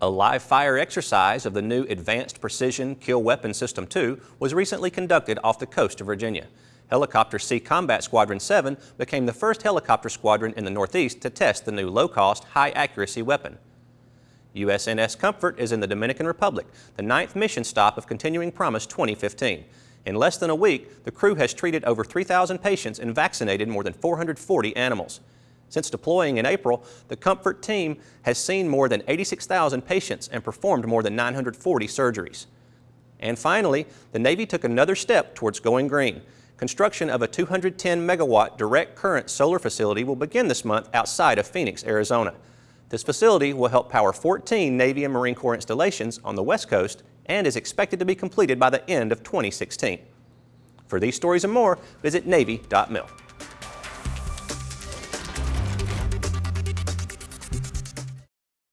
A live fire exercise of the new Advanced Precision Kill Weapon System 2 was recently conducted off the coast of Virginia. Helicopter Sea Combat Squadron 7 became the first helicopter squadron in the Northeast to test the new low-cost, high-accuracy weapon. USNS Comfort is in the Dominican Republic, the ninth mission stop of Continuing Promise 2015. In less than a week, the crew has treated over 3,000 patients and vaccinated more than 440 animals. Since deploying in April, the Comfort team has seen more than 86,000 patients and performed more than 940 surgeries. And finally, the Navy took another step towards going green. Construction of a 210 megawatt direct current solar facility will begin this month outside of Phoenix, Arizona. This facility will help power 14 Navy and Marine Corps installations on the West Coast and is expected to be completed by the end of 2016. For these stories and more, visit Navy.mil.